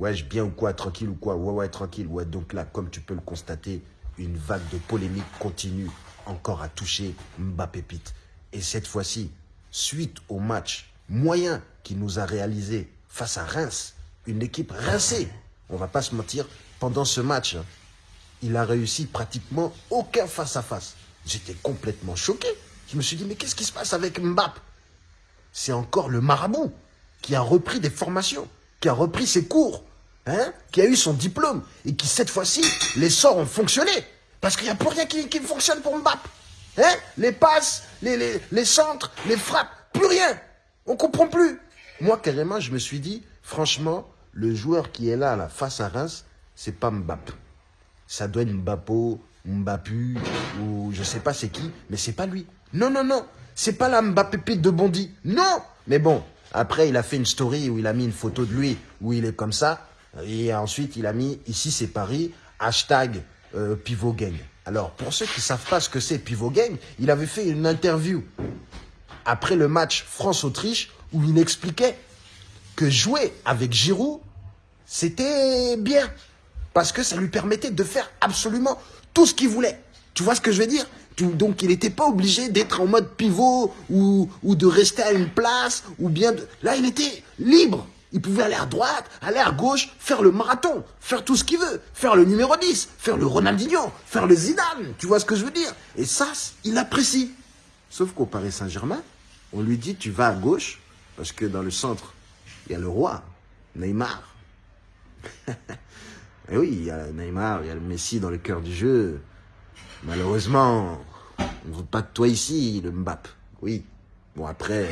Ouais, je bien ou quoi, tranquille ou quoi? Ouais, ouais, tranquille. Ouais, donc là, comme tu peux le constater, une vague de polémique continue encore à toucher Mbappé Pete. Et cette fois-ci, suite au match moyen qu'il nous a réalisé face à Reims, une équipe rincée, on va pas se mentir, pendant ce match, hein, il a réussi pratiquement aucun face-à-face. J'étais complètement choqué. Je me suis dit, mais qu'est-ce qui se passe avec Mbappé? C'est encore le marabout qui a repris des formations, qui a repris ses cours, hein, qui a eu son diplôme et qui, cette fois-ci, les sorts ont fonctionné. Parce qu'il n'y a plus rien qui, fonctionne pour Mbappé. Hein les passes, les, les, les centres, les frappes, plus rien. On comprend plus. Moi, carrément, je me suis dit, franchement, le joueur qui est là, là face à Reims, c'est pas Mbappé. Ça doit être Mbappo, Mbappu, ou je sais pas c'est qui, mais c'est pas lui. Non, non, non. C'est pas la Mbappé de Bondy. Non Mais bon, après, il a fait une story où il a mis une photo de lui, où il est comme ça. Et ensuite, il a mis, ici c'est Paris, hashtag euh, Pivot Gang. Alors, pour ceux qui savent pas ce que c'est Pivot Gang, il avait fait une interview après le match France-Autriche où il expliquait que jouer avec Giroud, c'était bien. Parce que ça lui permettait de faire absolument tout ce qu'il voulait. Tu vois ce que je veux dire? Donc il n'était pas obligé d'être en mode pivot ou, de rester à une place ou bien. Là, il était libre. Il pouvait aller à droite, aller à gauche, faire le marathon, faire tout ce qu'il veut, faire le numéro 10, faire le Ronaldinho, faire le Zidane. Tu vois ce que je veux dire? Et ça, il apprécie. Sauf qu'au Paris Saint-Germain, on lui dit tu vas à gauche, parce que dans le centre, il y a le roi, Neymar. Et oui, il y a Neymar, il y a le Messi dans le cœur du jeu. Malheureusement, on ne veut pas de toi ici, le Mbappé. Oui. Bon, après,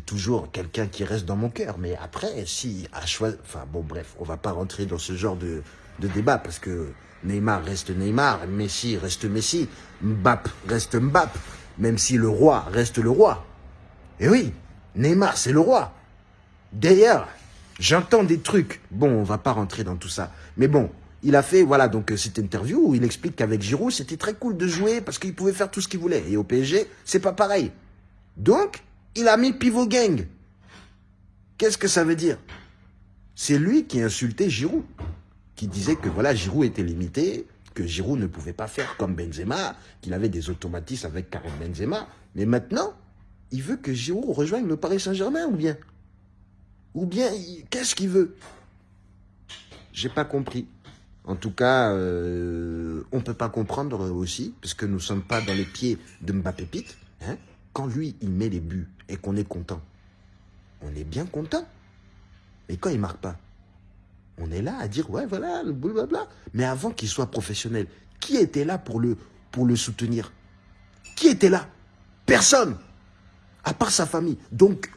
toujours quelqu'un qui reste dans mon cœur. Mais après, si à choisir... Enfin, bon, bref, on va pas rentrer dans ce genre de, débat parce que Neymar reste Neymar, Messi reste Messi, Mbappé reste Mbappé, même si le roi reste le roi. Et oui, Neymar, c'est le roi. D'ailleurs, j'entends des trucs. Bon, on va pas rentrer dans tout ça. Mais bon, il a fait, voilà, donc euh, cette interview où il explique qu'avec Giroud, c'était très cool de jouer parce qu'il pouvait faire tout ce qu'il voulait. Et au PSG, c'est pas pareil. Donc, il a mis pivot gang. Qu'est-ce que ça veut dire? C'est lui qui insultait Giroud, qui disait que voilà, Giroud était limité, que Giroud ne pouvait pas faire comme Benzema, qu'il avait des automatismes avec Karim Benzema. Mais maintenant, il veut que Giroud rejoigne le Paris Saint-Germain ou bien? Ou bien, qu'est-ce qu'il veut? J'ai pas compris. En tout cas, euh, on ne peut pas comprendre aussi, parce que nous ne sommes pas dans les pieds de Mbappé Pete. Hein quand lui, il met les buts et qu'on est content, on est bien content. Et quand il marque pas, on est là à dire, ouais, voilà, blablabla. Mais avant qu'il soit professionnel, qui était là pour le, soutenir? Qui était là? Personne À part sa famille. Donc,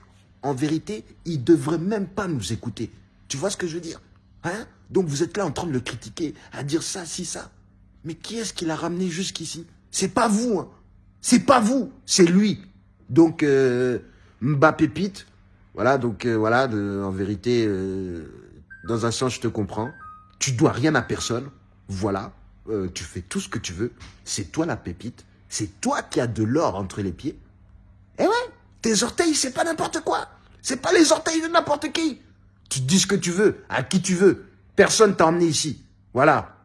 en vérité, il devrait même pas nous écouter. Tu vois ce que je veux dire? Hein? Donc vous êtes là en train de le critiquer, à dire ça, si, ça. Mais qui est-ce qui l'a ramené jusqu'ici? C'est pas vous, hein. C'est pas vous, c'est lui. Donc, euh, Mbappé Pete, voilà, donc euh, voilà, en vérité, euh, dans un sens, je te comprends. Tu dois rien à personne, voilà. Euh, tu fais tout ce que tu veux. C'est toi la pépite. C'est toi qui as de l'or entre les pieds. Eh ouais, tes orteils, c'est pas n'importe quoi. C'est pas les orteils de n'importe qui. Tu dis ce que tu veux, à qui tu veux. Personne t'a emmené ici. Voilà.